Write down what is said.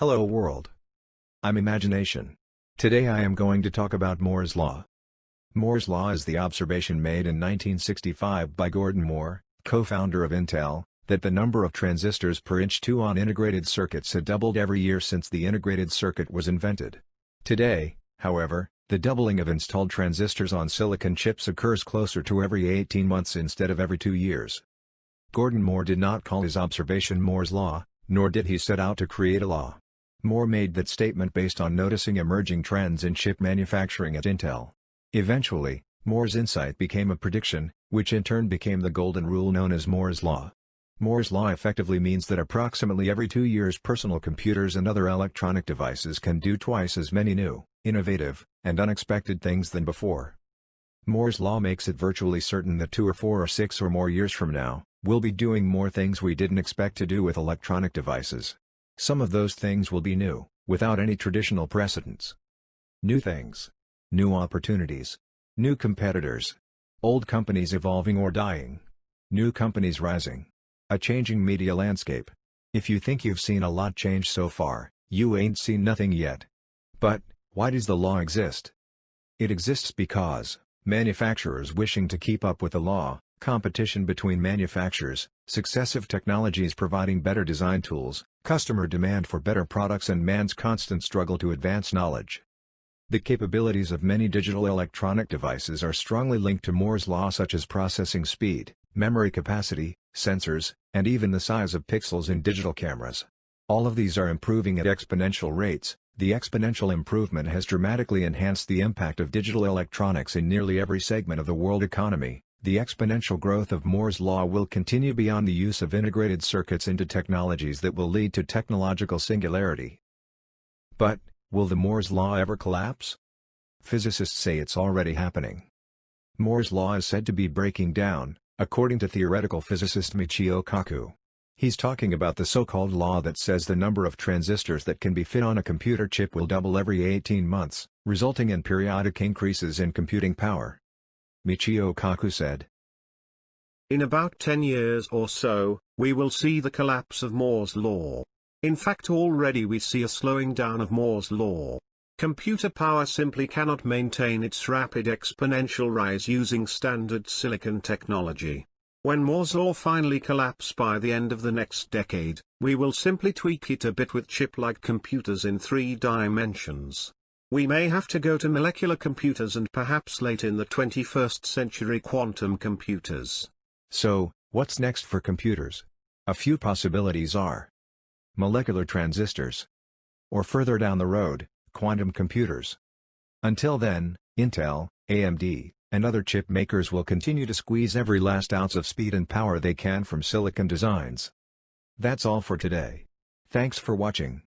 Hello world. I'm Imagination. Today I am going to talk about Moore's Law. Moore's Law is the observation made in 1965 by Gordon Moore, co-founder of Intel, that the number of transistors per inch 2 on integrated circuits had doubled every year since the integrated circuit was invented. Today, however, the doubling of installed transistors on silicon chips occurs closer to every 18 months instead of every 2 years. Gordon Moore did not call his observation Moore's Law, nor did he set out to create a law. Moore made that statement based on noticing emerging trends in chip manufacturing at Intel. Eventually, Moore's insight became a prediction, which in turn became the golden rule known as Moore's Law. Moore's Law effectively means that approximately every two years personal computers and other electronic devices can do twice as many new, innovative, and unexpected things than before. Moore's Law makes it virtually certain that two or four or six or more years from now, we'll be doing more things we didn't expect to do with electronic devices. Some of those things will be new, without any traditional precedents. New things. New opportunities. New competitors. Old companies evolving or dying. New companies rising. A changing media landscape. If you think you've seen a lot change so far, you ain't seen nothing yet. But, why does the law exist? It exists because, manufacturers wishing to keep up with the law, competition between manufacturers, successive technologies providing better design tools, customer demand for better products and man's constant struggle to advance knowledge. The capabilities of many digital electronic devices are strongly linked to Moore's law such as processing speed, memory capacity, sensors, and even the size of pixels in digital cameras. All of these are improving at exponential rates, the exponential improvement has dramatically enhanced the impact of digital electronics in nearly every segment of the world economy, the exponential growth of Moore's law will continue beyond the use of integrated circuits into technologies that will lead to technological singularity. But, will the Moore's law ever collapse? Physicists say it's already happening. Moore's law is said to be breaking down, according to theoretical physicist Michio Kaku. He's talking about the so-called law that says the number of transistors that can be fit on a computer chip will double every 18 months, resulting in periodic increases in computing power. Michio Kaku said. In about 10 years or so, we will see the collapse of Moore's law. In fact already we see a slowing down of Moore's law. Computer power simply cannot maintain its rapid exponential rise using standard silicon technology. When Moore's law finally collapse by the end of the next decade, we will simply tweak it a bit with chip-like computers in three dimensions. We may have to go to molecular computers and perhaps late in the 21st century quantum computers. So, what's next for computers? A few possibilities are molecular transistors, or further down the road, quantum computers. Until then, Intel, AMD, and other chip makers will continue to squeeze every last ounce of speed and power they can from silicon designs. That's all for today. Thanks for watching.